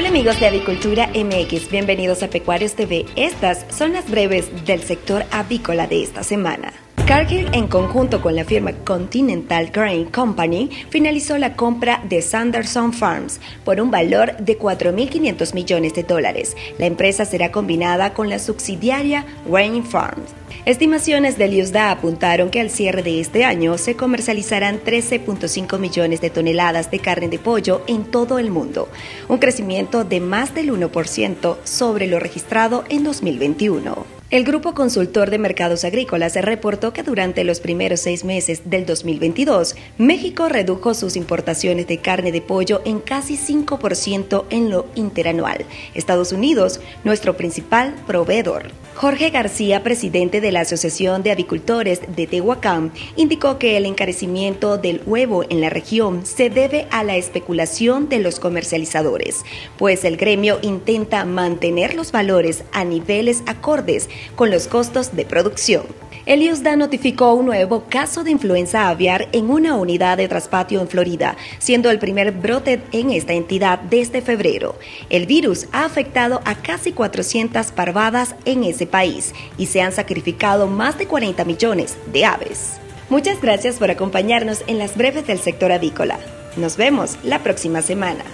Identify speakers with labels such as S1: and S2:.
S1: Hola amigos de Avicultura MX, bienvenidos a Pecuarios TV. Estas son las breves del sector avícola de esta semana. Cargill, en conjunto con la firma Continental Grain Company, finalizó la compra de Sanderson Farms por un valor de 4.500 millones de dólares. La empresa será combinada con la subsidiaria Grain Farms. Estimaciones del USDA apuntaron que al cierre de este año se comercializarán 13.5 millones de toneladas de carne de pollo en todo el mundo, un crecimiento de más del 1% sobre lo registrado en 2021. El Grupo Consultor de Mercados Agrícolas reportó que durante los primeros seis meses del 2022, México redujo sus importaciones de carne de pollo en casi 5% en lo interanual. Estados Unidos, nuestro principal proveedor. Jorge García, presidente de la Asociación de Avicultores de Tehuacán, indicó que el encarecimiento del huevo en la región se debe a la especulación de los comercializadores, pues el gremio intenta mantener los valores a niveles acordes con los costos de producción. El USDA notificó un nuevo caso de influenza aviar en una unidad de traspatio en Florida, siendo el primer brote en esta entidad desde febrero. El virus ha afectado a casi 400 parvadas en ese país y se han sacrificado más de 40 millones de aves. Muchas gracias por acompañarnos en las breves del sector avícola. Nos vemos la próxima semana.